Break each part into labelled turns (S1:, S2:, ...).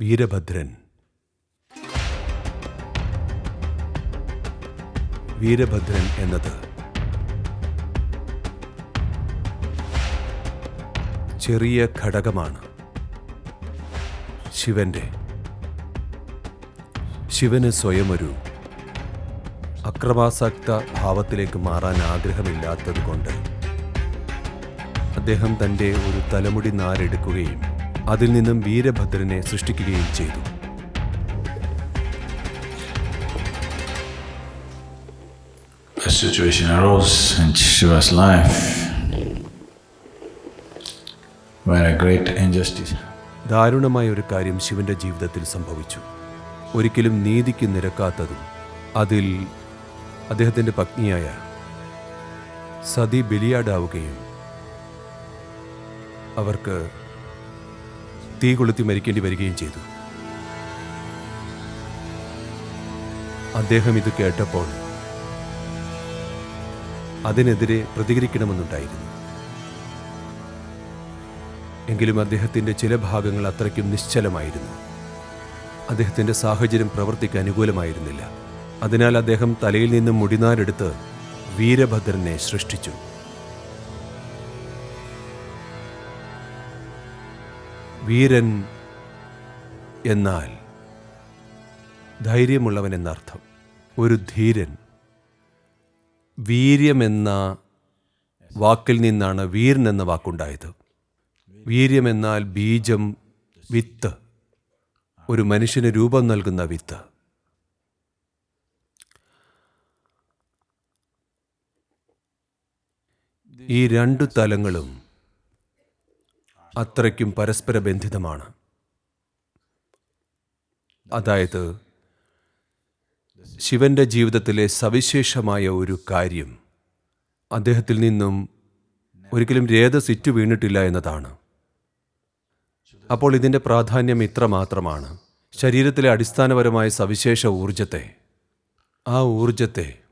S1: വീരഭദ്രൻ. വീരഭദ്രൻ എന്നത് ചെറിയ ഘടകമാണ്. ശിവന്റെ. ശിവന് സ്വയമൊരു അക്രമാസക്ത ഭാവത്തിലേക്ക് മാറാൻ ആഗ്രഹമില്ലാത്തതുകൊണ്ട് അദ്ദേഹം തന്റെ ഒരു തലമുടി നാരെടുക്കുകയും അതിൽ നിന്നും വീരഭദ്രനെ സൃഷ്ടിക്കുകയും ചെയ്തു.
S2: A situation arose in Shiva's life where a great injustice
S1: ദാരുണമായ ഒരു കാര്യം ശിവന്റെ ജീവിതത്തിൽ സംഭവിച്ചു. ഒരിക്കലും നീതിക്ക് നിരക്കാത്തതും അതിൽ അദ്ദേഹത്തിന്റെ പത്നിയായ സതി ബലിയാടാവുകയും അവർക്ക് തീ കൊളുത്തി മരിക്കേണ്ടി വരികയും ചെയ്തു. അദ്ദേഹം ഇത് കേട്ടപ്പോൾ അതിനെതിരെ പ്രതികരിക്കണമെന്നുണ്ടായിരുന്നു. എങ്കിലും അദ്ദേഹത്തിന്റെ ചില ഭാഗങ്ങൾ അത്രയ്ക്കും നിശ്ചലമായിരുന്നു. അദ്ദേഹത്തിന്റെ സാഹചര്യം പ്രവർത്തിക്ക് അനുകൂലമായിരുന്നില്ല. അതിനാൽ അദ്ദേഹം തലയിൽ നിന്നും മുടിനാരെടുത്ത് വീരഭദ്രനെ സൃഷ്ടിച്ചു. വീരൻ എന്നാൽ ധൈര്യമുള്ളവൻ എന്നർത്ഥം. ഒരു ധീരൻ. വീര്യമെന്ന വാക്കിൽ നിന്നാണ് വീരൻ എന്ന വാക്കുണ്ടായത്. വീര്യമെന്നാൽ ബീജം വിത്ത്. ഒരു മനുഷ്യന് രൂപം നൽകുന്ന വിത്ത്. ഈ രണ്ടു തലങ്ങളും അത്രയ്ക്കും പരസ്പര ബന്ധിതമാണ് അതായത് ശിവന്റെ ജീവിതത്തിലെ സവിശേഷമായ ഒരു കാര്യം അദ്ദേഹത്തിൽ നിന്നും ഒരിക്കലും രേത സിറ്റ് വീണിട്ടില്ല എന്നതാണ്. അപ്പോൾ ഇതിന്റെ പ്രാധാന്യം ഇത്ര മാത്രമാണ് ശരീരത്തിലെ അടിസ്ഥാനപരമായ സവിശേഷ ഊർജത്തെ ആ ഊർജത്തെ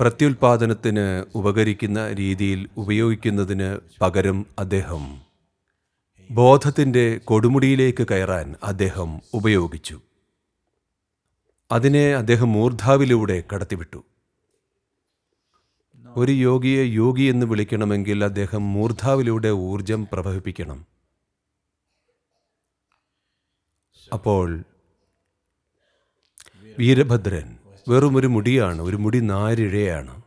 S1: പ്രത്യുൽപാദനത്തിന് ഉപകരിക്കുന്ന രീതിയിൽ ഉപയോഗിക്കുന്നതിന് പകരം അദ്ദേഹം ബോധത്തിന്റെ കൊടുമുടിയിലേക്ക് കയറാൻ അദ്ദേഹം ഉപയോഗിച്ചു. അതിനെ അദ്ദേഹം മൂർധാവിലൂടെ കടത്തിവിട്ടു. ഒരു യോഗിയെ യോഗി എന്ന് വിളിക്കണമെങ്കിൽ അദ്ദേഹം മൂർധാവിലൂടെ ഊർജം പ്രവഹിപ്പിക്കണം. അപ്പോൾ വീരഭദ്രൻ വെറും ഒരു മുടിയാണ് ഒരു മുടി നാരിഴയാണ്.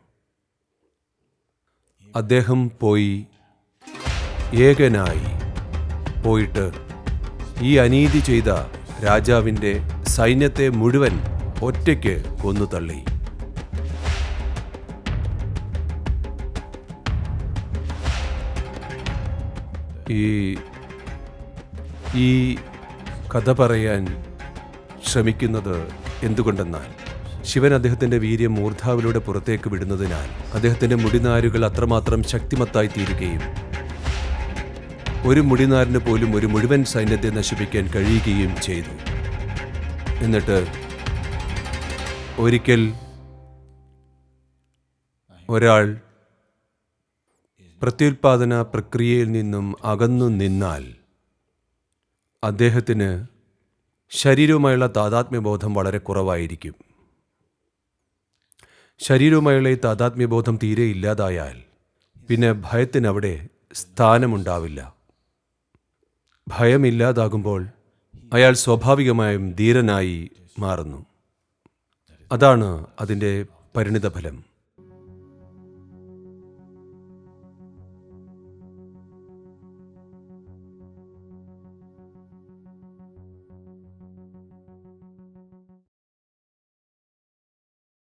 S1: അദ്ദേഹം പോയി ഏകനായി പോയിട്ട് ഈ അനീതി ചെയ്ത രാജാവിന്റെ സൈന്യത്തെ മുഴുവൻ ഒറ്റയ്ക്ക് കൊന്നു തള്ളി. ഈ ഈ കഥ പറയാൻ ശ്രമിക്കുന്നത് എന്തുകൊണ്ടെന്നാൽ ശിവൻ അദ്ദേഹത്തിന്റെ വീര്യം മൂർധാവിലൂടെ പുറത്തേക്ക് വിടുന്നതിനാൽ അദ്ദേഹത്തിന്റെ മുടിനാരുകൾ അത്രമാത്രം ശക്തിമത്തായി തീരുകയും ഒരു മുടിനാരിന് പോലും ഒരു മുഴുവൻ സൈന്യത്തെ നശിപ്പിക്കാൻ കഴിയുകയും ചെയ്തു. എന്നിട്ട് ഒരിക്കൽ ഒരാൾ പ്രത്യുൽപാദന പ്രക്രിയയിൽ നിന്നും അകന്നു നിന്നാൽ അദ്ദേഹത്തിന് ശരീരവുമായുള്ള താതാത്മ്യബോധം വളരെ കുറവായിരിക്കും. ശരീരവുമായുള്ള ഈ താതാത്മ്യബോധം തീരെ ഇല്ലാതായാൽ പിന്നെ ഭയത്തിനവിടെ സ്ഥാനമുണ്ടാവില്ല. ഭയമില്ലാതാകുമ്പോൾ അയാൾ സ്വാഭാവികമായും ധീരനായി മാറുന്നു. അതാണ് അതിന്റെ പരിണിതഫലം.